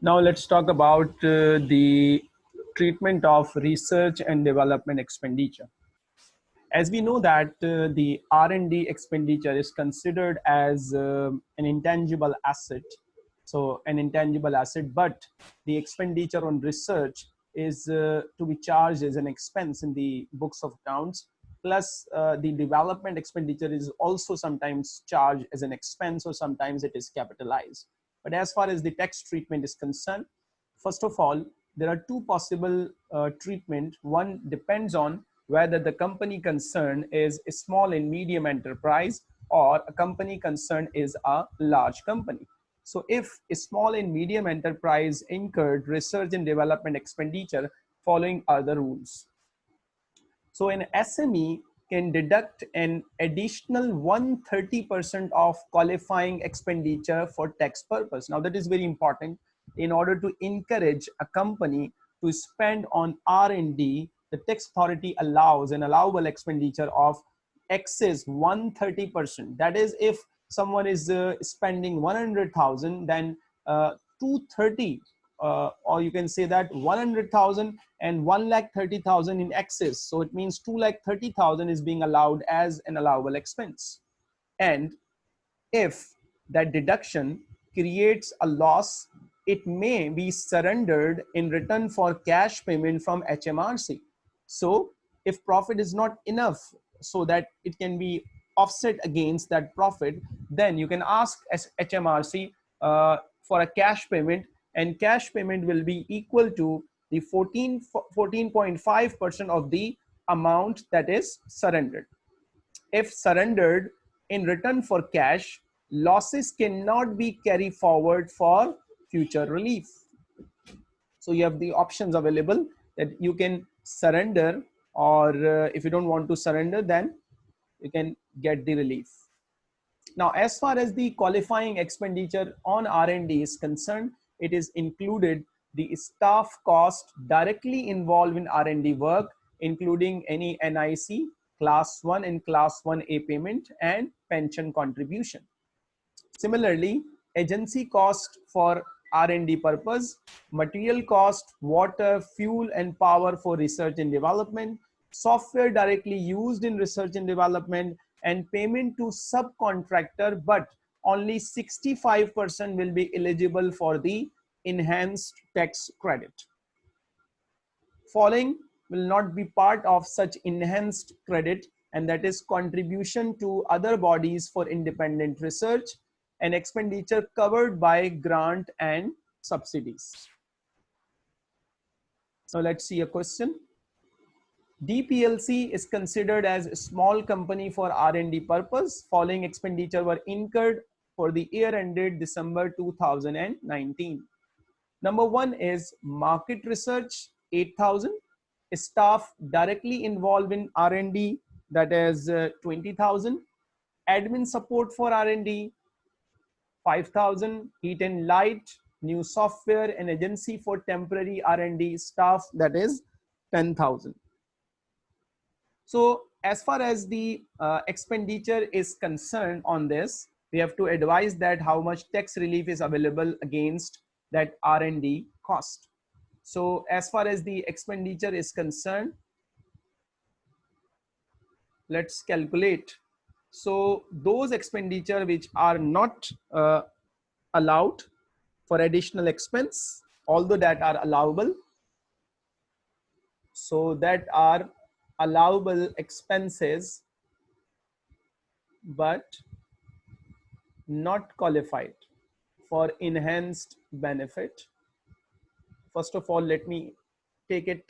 Now let's talk about uh, the treatment of research and development expenditure. As we know that uh, the R&D expenditure is considered as uh, an intangible asset, so an intangible asset, but the expenditure on research is uh, to be charged as an expense in the books of accounts. Plus uh, the development expenditure is also sometimes charged as an expense or sometimes it is capitalized but as far as the tax treatment is concerned, first of all, there are two possible uh, treatment. One depends on whether the company concerned is a small and medium enterprise or a company concerned is a large company. So if a small and medium enterprise incurred research and development expenditure following other rules. So an SME can deduct an additional 130% of qualifying expenditure for tax purpose. Now that is very important in order to encourage a company to spend on R&D, the tax authority allows an allowable expenditure of excess 130%. That is if someone is uh, spending 100,000 then uh, 230 uh, or you can say that 100,000 and 1 lakh 30,000 in excess. So it means 2 lakh 30,000 is being allowed as an allowable expense. And if that deduction creates a loss, it may be surrendered in return for cash payment from HMRC. So if profit is not enough so that it can be offset against that profit, then you can ask HMRC uh, for a cash payment and cash payment will be equal to the 14 14.5% of the amount that is surrendered. If surrendered in return for cash losses cannot be carried forward for future relief. So you have the options available that you can surrender or uh, if you don't want to surrender then you can get the relief. Now as far as the qualifying expenditure on r&d is concerned it is included the staff cost directly involved in R&D work, including any NIC, class 1 and class 1A payment and pension contribution. Similarly, agency cost for R&D purpose, material cost, water, fuel and power for research and development, software directly used in research and development and payment to subcontractor but only 65% will be eligible for the enhanced tax credit. Following will not be part of such enhanced credit and that is contribution to other bodies for independent research and expenditure covered by grant and subsidies. So let's see a question. DPLC is considered as a small company for R&D purpose. Following expenditure were incurred for the year ended December 2019. Number one is market research, 8,000. Staff directly involved in R&D, that is uh, 20,000. Admin support for R&D, 5,000. Heat and light, new software and agency for temporary R&D staff, that is 10,000. So as far as the uh, expenditure is concerned on this, we have to advise that how much tax relief is available against that R&D cost. So as far as the expenditure is concerned, let's calculate. So those expenditure which are not uh, allowed for additional expense, although that are allowable. So that are allowable expenses, but not qualified for enhanced benefit. First of all, let me take it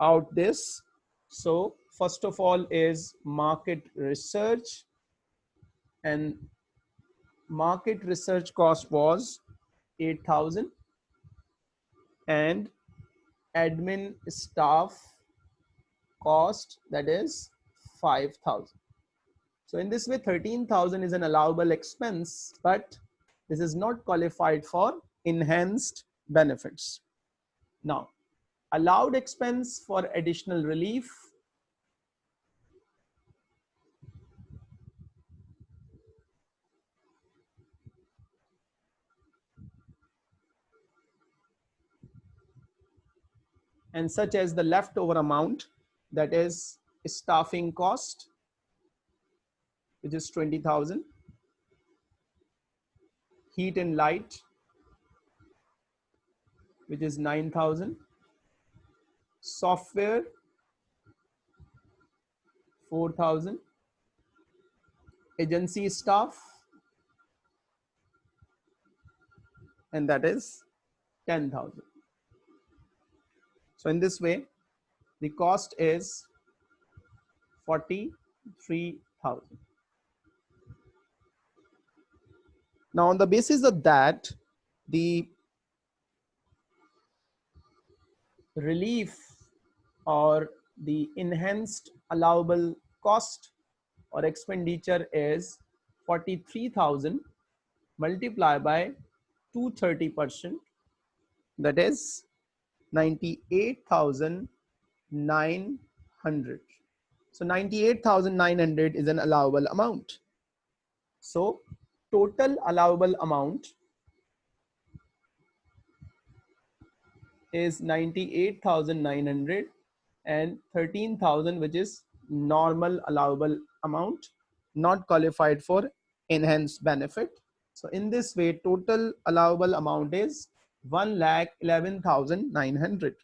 out this. So first of all is market research and market research cost was 8000 and admin staff cost that is 5000 so in this way 13000 is an allowable expense but this is not qualified for enhanced benefits. Now allowed expense for additional relief. And such as the leftover amount that is staffing cost which is 20,000 heat and light which is 9000 software 4000 agency staff and that is 10000 so in this way the cost is 43000 now on the basis of that the relief or the enhanced allowable cost or expenditure is 43,000 multiplied by 230 percent. That is 98,900 so 98,900 is an allowable amount so total allowable amount is 98,900 and 13,000 which is normal allowable amount not qualified for enhanced benefit. So in this way total allowable amount is 1 lakh 11,900.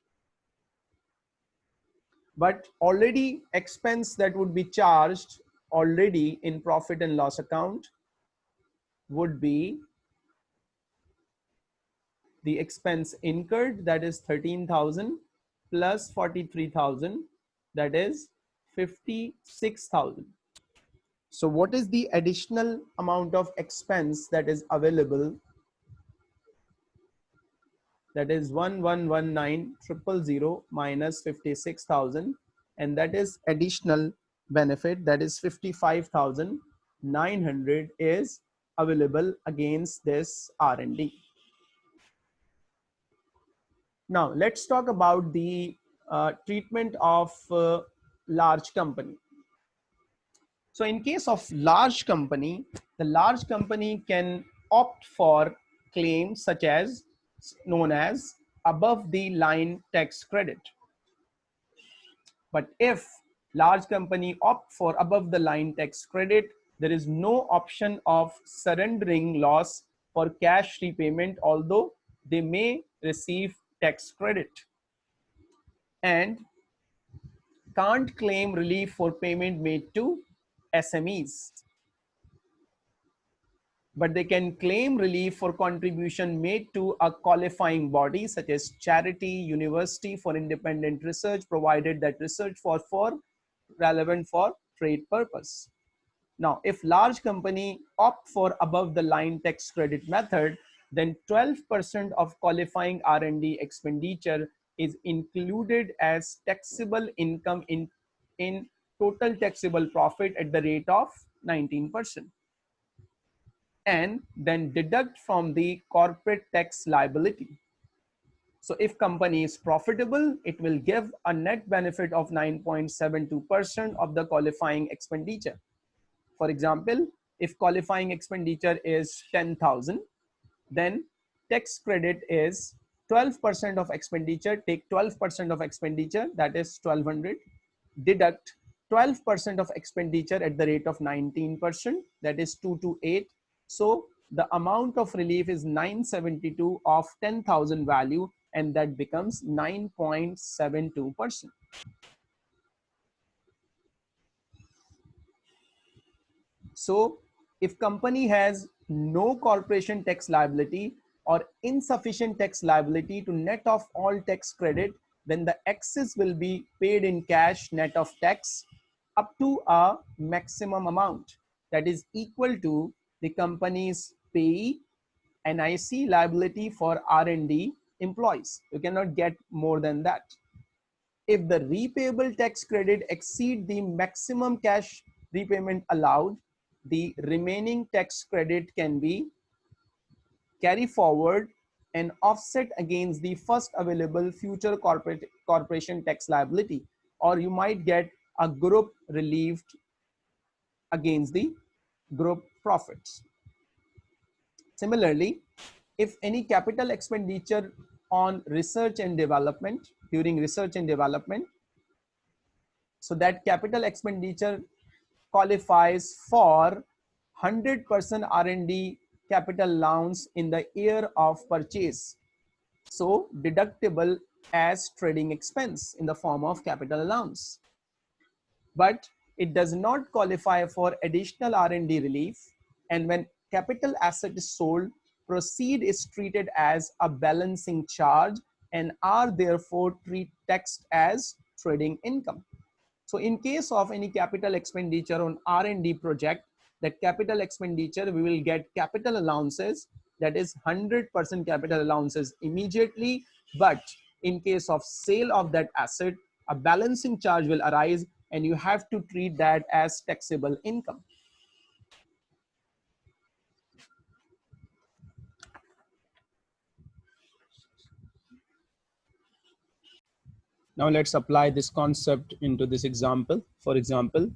But already expense that would be charged already in profit and loss account would be the expense incurred that is 13,000 plus 43,000 that is 56,000. So what is the additional amount of expense that is available? That is 1119 minus 56,000 and that is additional benefit that is 55,900 is available against this R&D. Now let's talk about the uh, treatment of uh, large company. So in case of large company, the large company can opt for claims such as known as above the line tax credit. But if large company opt for above the line tax credit, there is no option of surrendering loss for cash repayment, although they may receive tax credit and can't claim relief for payment made to SMEs. But they can claim relief for contribution made to a qualifying body such as charity, university for independent research, provided that research for, for relevant for trade purpose. Now, if large company opt for above the line tax credit method, then 12% of qualifying R&D expenditure is included as taxable income in, in total taxable profit at the rate of 19%. And then deduct from the corporate tax liability. So if company is profitable, it will give a net benefit of 9.72% of the qualifying expenditure. For example, if qualifying expenditure is 10,000, then tax credit is 12% of expenditure take 12% of expenditure that is 1200 deduct 12% of expenditure at the rate of 19% that is 228 so the amount of relief is 972 of 10,000 value and that becomes 9.72%. So if company has no corporation tax liability or insufficient tax liability to net off all tax credit, then the excess will be paid in cash net of tax up to a maximum amount that is equal to the company's pay NIC liability for R&D employees. You cannot get more than that. If the repayable tax credit exceed the maximum cash repayment allowed, the remaining tax credit can be carry forward and offset against the first available future corporate corporation tax liability or you might get a group relieved against the group profits. Similarly, if any capital expenditure on research and development during research and development so that capital expenditure qualifies for 100% R&D capital allowance in the year of purchase. So deductible as trading expense in the form of capital allowance. But it does not qualify for additional R&D relief. And when capital asset is sold, proceed is treated as a balancing charge and are therefore treat taxed as trading income. So in case of any capital expenditure on R&D project, that capital expenditure, we will get capital allowances, that is 100% capital allowances immediately. But in case of sale of that asset, a balancing charge will arise and you have to treat that as taxable income. Now let's apply this concept into this example. For example,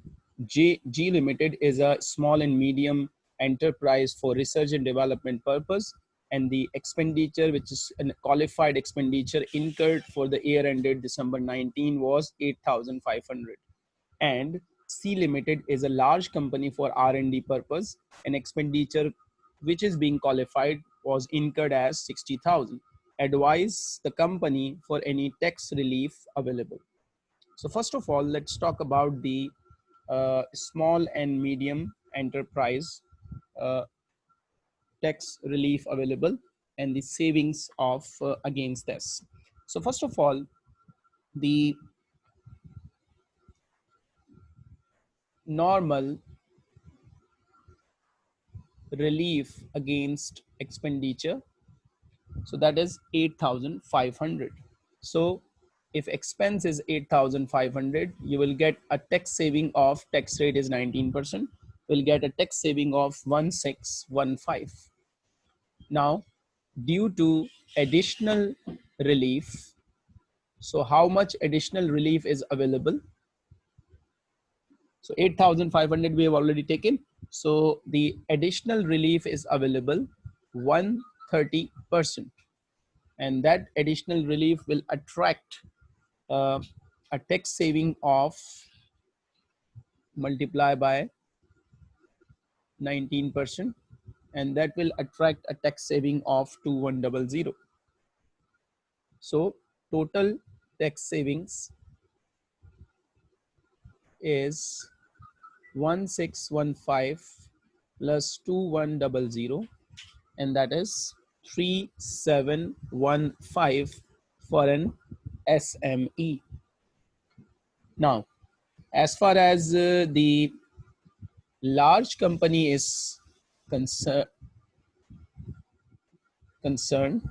G, G Limited is a small and medium enterprise for research and development purpose and the expenditure which is a qualified expenditure incurred for the year ended December 19 was 8,500 and C Limited is a large company for R&D purpose. And expenditure which is being qualified was incurred as 60,000 advise the company for any tax relief available. So first of all, let's talk about the uh, small and medium enterprise uh, tax relief available and the savings of uh, against this. So first of all, the normal relief against expenditure so that is 8,500. So if expense is 8,500, you will get a tax saving of tax rate is 19%. We'll get a tax saving of 1615. Now, due to additional relief, so how much additional relief is available? So 8,500 we have already taken. So the additional relief is available 1 30%. And that additional relief will attract uh, a tax saving of multiply by 19% and that will attract a tax saving of 2100. So total tax savings is 1615 plus 2100 and that is 3715 for an SME. Now, as far as uh, the large company is concern, concerned,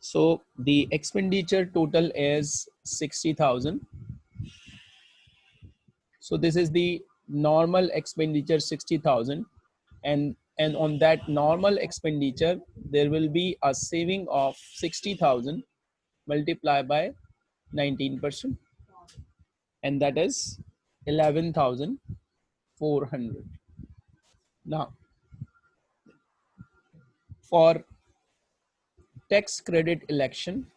so the expenditure total is 60,000. So this is the normal expenditure 60,000 and and on that normal expenditure there will be a saving of 60,000 multiplied by 19% and that is 11,400. Now, for tax credit election,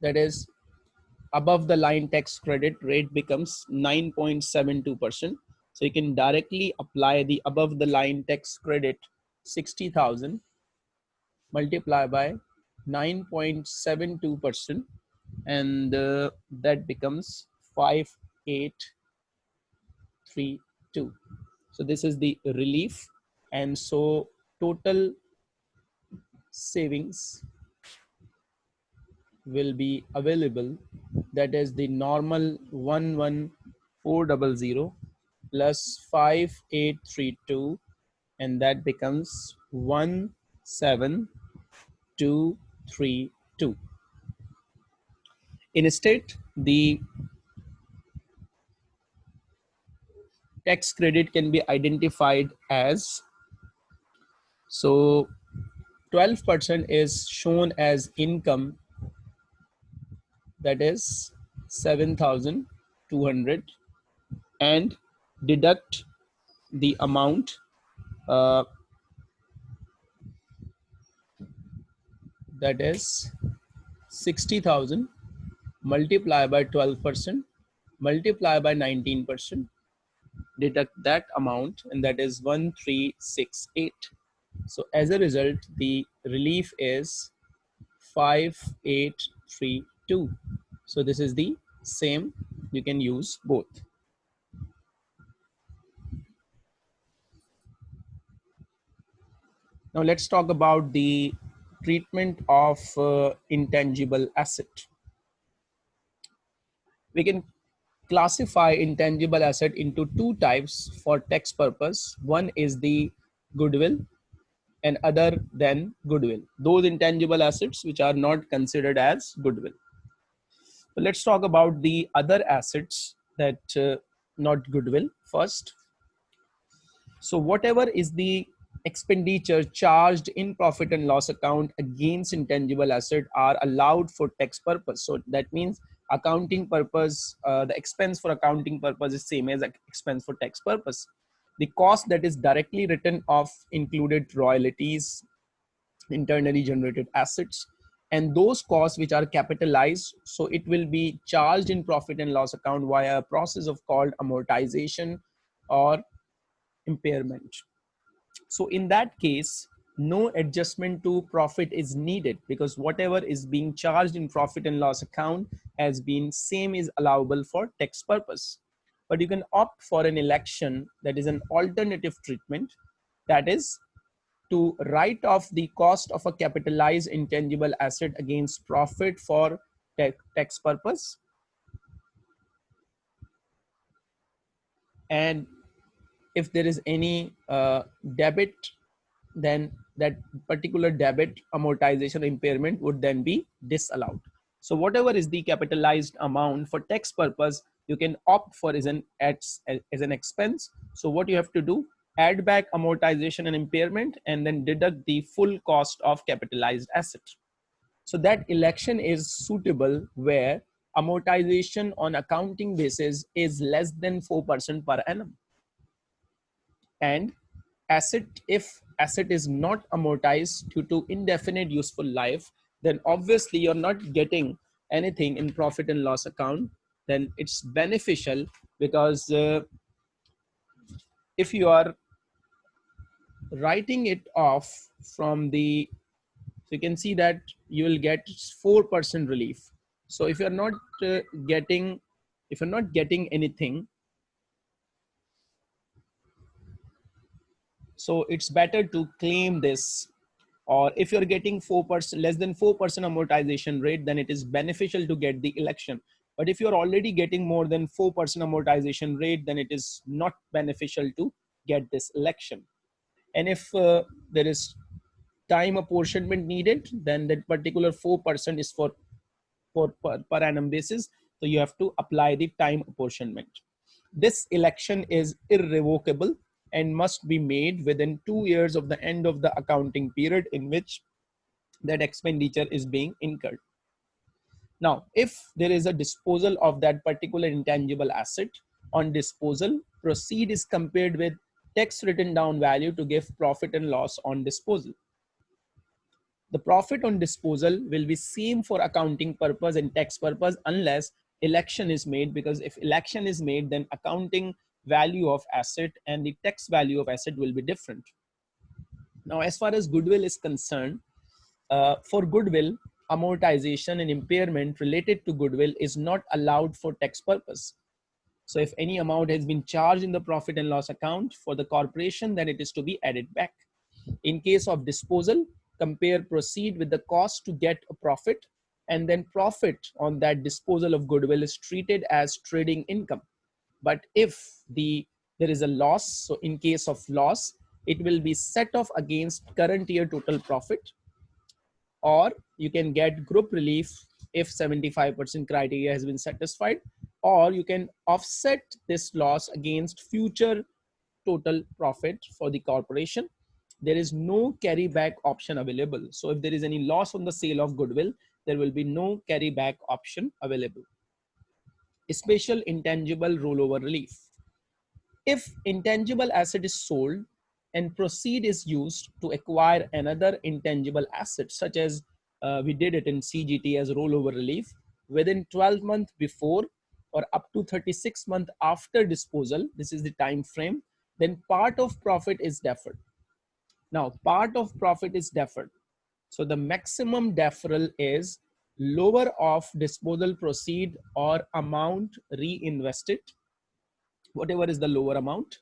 that is above the line tax credit rate becomes 9.72%. So you can directly apply the above the line tax credit 60,000 multiply by 9.72% and uh, that becomes 5832 so this is the relief. And so total savings will be available. That is the normal 11400 plus 5832 and that becomes 1732 Instead, the tax credit can be identified as so 12% is shown as income that is 7200 and deduct the amount uh, that is 60,000 multiply by 12% multiply by 19% deduct that amount and that is 1368 so as a result the relief is 5832 so this is the same. You can use both now let's talk about the treatment of uh, intangible asset we can classify intangible asset into two types for tax purpose. One is the goodwill and other than goodwill. Those intangible assets which are not considered as goodwill. Let's talk about the other assets that uh, not goodwill first. So whatever is the expenditure charged in profit and loss account against intangible asset are allowed for tax purpose. So that means accounting purpose, uh, the expense for accounting purpose is same as expense for tax purpose. The cost that is directly written off included royalties, internally generated assets, and those costs which are capitalized. So it will be charged in profit and loss account via a process of called amortization or impairment. So in that case, no adjustment to profit is needed because whatever is being charged in profit and loss account has been same is allowable for tax purpose. But you can opt for an election that is an alternative treatment that is to write off the cost of a capitalized intangible asset against profit for tax purpose. And if there is any uh, debit then that particular debit amortization impairment would then be disallowed. So whatever is the capitalized amount for tax purpose, you can opt for as an, as, as an expense. So what you have to do, add back amortization and impairment and then deduct the full cost of capitalized asset. So that election is suitable where amortization on accounting basis is less than 4% per annum. And asset, if asset is not amortized due to indefinite useful life, then obviously you're not getting anything in profit and loss account, then it's beneficial because uh, if you are writing it off from the, so you can see that you will get 4% relief. So if you're not uh, getting, if you're not getting anything, So it's better to claim this or if you're getting 4% less than 4% amortization rate, then it is beneficial to get the election. But if you're already getting more than 4% amortization rate, then it is not beneficial to get this election. And if uh, there is time apportionment needed, then that particular 4% is for, for per, per annum basis. So you have to apply the time apportionment. This election is irrevocable and must be made within two years of the end of the accounting period in which that expenditure is being incurred. Now, if there is a disposal of that particular intangible asset on disposal, proceed is compared with tax written down value to give profit and loss on disposal. The profit on disposal will be same for accounting purpose and tax purpose unless election is made because if election is made then accounting value of asset and the tax value of asset will be different. Now, as far as goodwill is concerned, uh, for goodwill, amortization and impairment related to goodwill is not allowed for tax purpose. So if any amount has been charged in the profit and loss account for the corporation, then it is to be added back. In case of disposal, compare proceed with the cost to get a profit and then profit on that disposal of goodwill is treated as trading income. But if the there is a loss, so in case of loss, it will be set off against current year total profit, or you can get group relief if 75% criteria has been satisfied, or you can offset this loss against future total profit for the corporation. There is no carryback option available. So if there is any loss on the sale of goodwill, there will be no carryback option available special intangible rollover relief. If intangible asset is sold and proceed is used to acquire another intangible asset such as uh, we did it in CGT as rollover relief within 12 months before or up to 36 months after disposal, this is the time frame, then part of profit is deferred. Now, part of profit is deferred. So the maximum deferral is lower of disposal proceed or amount reinvested, whatever is the lower amount,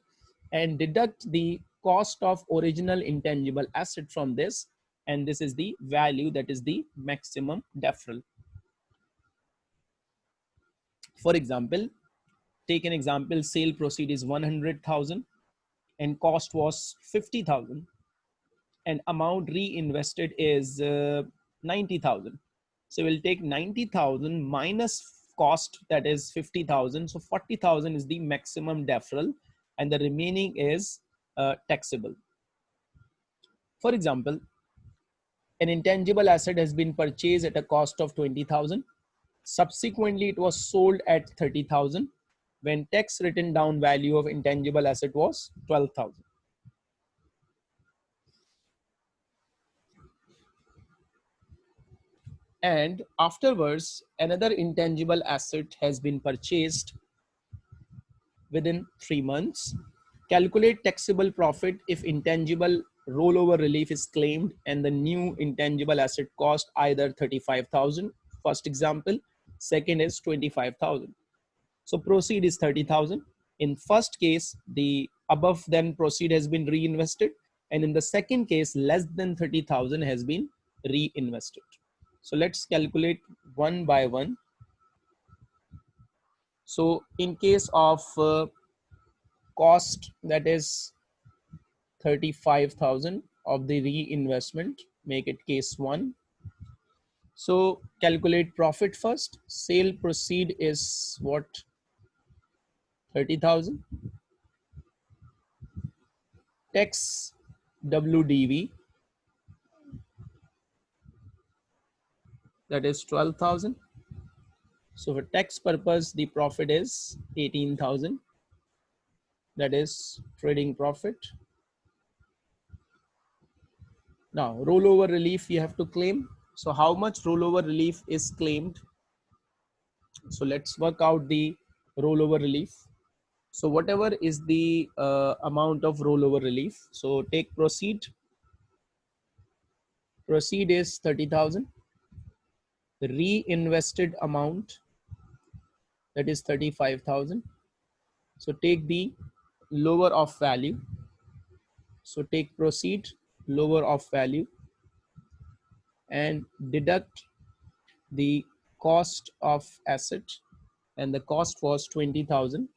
and deduct the cost of original intangible asset from this. And this is the value that is the maximum deferral. For example, take an example, sale proceed is 100,000 and cost was 50,000 and amount reinvested is uh, 90,000. So we'll take 90,000 minus cost that is 50,000. So 40,000 is the maximum deferral and the remaining is uh, taxable. For example, an intangible asset has been purchased at a cost of 20,000. Subsequently, it was sold at 30,000 when tax written down value of intangible asset was 12,000. And afterwards another intangible asset has been purchased within three months. Calculate taxable profit if intangible rollover relief is claimed and the new intangible asset cost either 35,000 first example. Second is 25,000 so proceed is 30,000 in first case the above then proceed has been reinvested and in the second case less than 30,000 has been reinvested so let's calculate one by one. So in case of uh, cost that is 35,000 of the reinvestment, make it case one. So calculate profit first. Sale proceed is what? 30,000. Tax WDV that is 12,000. So for tax purpose, the profit is 18,000. That is trading profit. Now rollover relief you have to claim. So how much rollover relief is claimed? So let's work out the rollover relief. So whatever is the uh, amount of rollover relief. So take proceed. Proceed is 30,000 the reinvested amount that is 35,000. So take the lower of value. So take proceed lower of value and deduct the cost of asset and the cost was 20,000.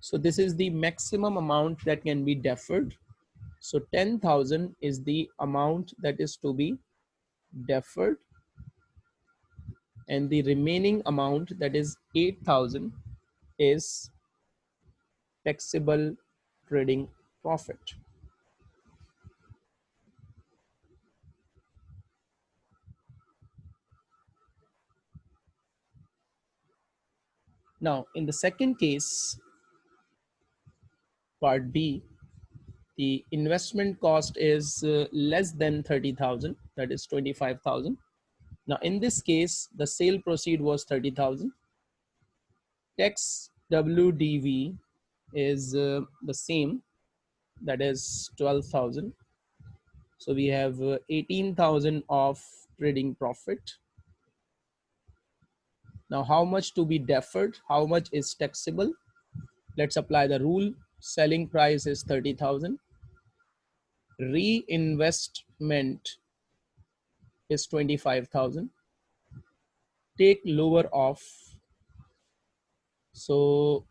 So this is the maximum amount that can be deferred. So 10,000 is the amount that is to be deferred and the remaining amount that is 8000 is taxable trading profit. Now in the second case part b the investment cost is uh, less than 30000 that is 25000 now in this case, the sale proceed was 30,000. Tax WDV is uh, the same, that is 12,000. So we have uh, 18,000 of trading profit. Now how much to be deferred? How much is taxable? Let's apply the rule. Selling price is 30,000. Reinvestment is 25,000 take lower off so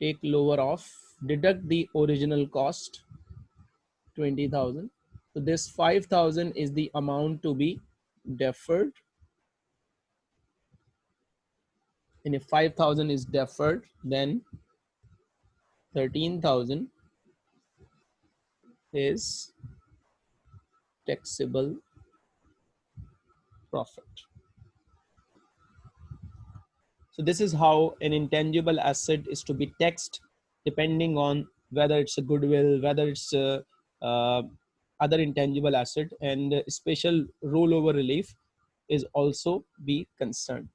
take lower off deduct the original cost 20,000 so this 5,000 is the amount to be deferred. And if 5,000 is deferred then 13,000 is taxable profit. So this is how an intangible asset is to be taxed depending on whether it's a goodwill, whether it's a, uh, other intangible asset and special rollover relief is also be concerned.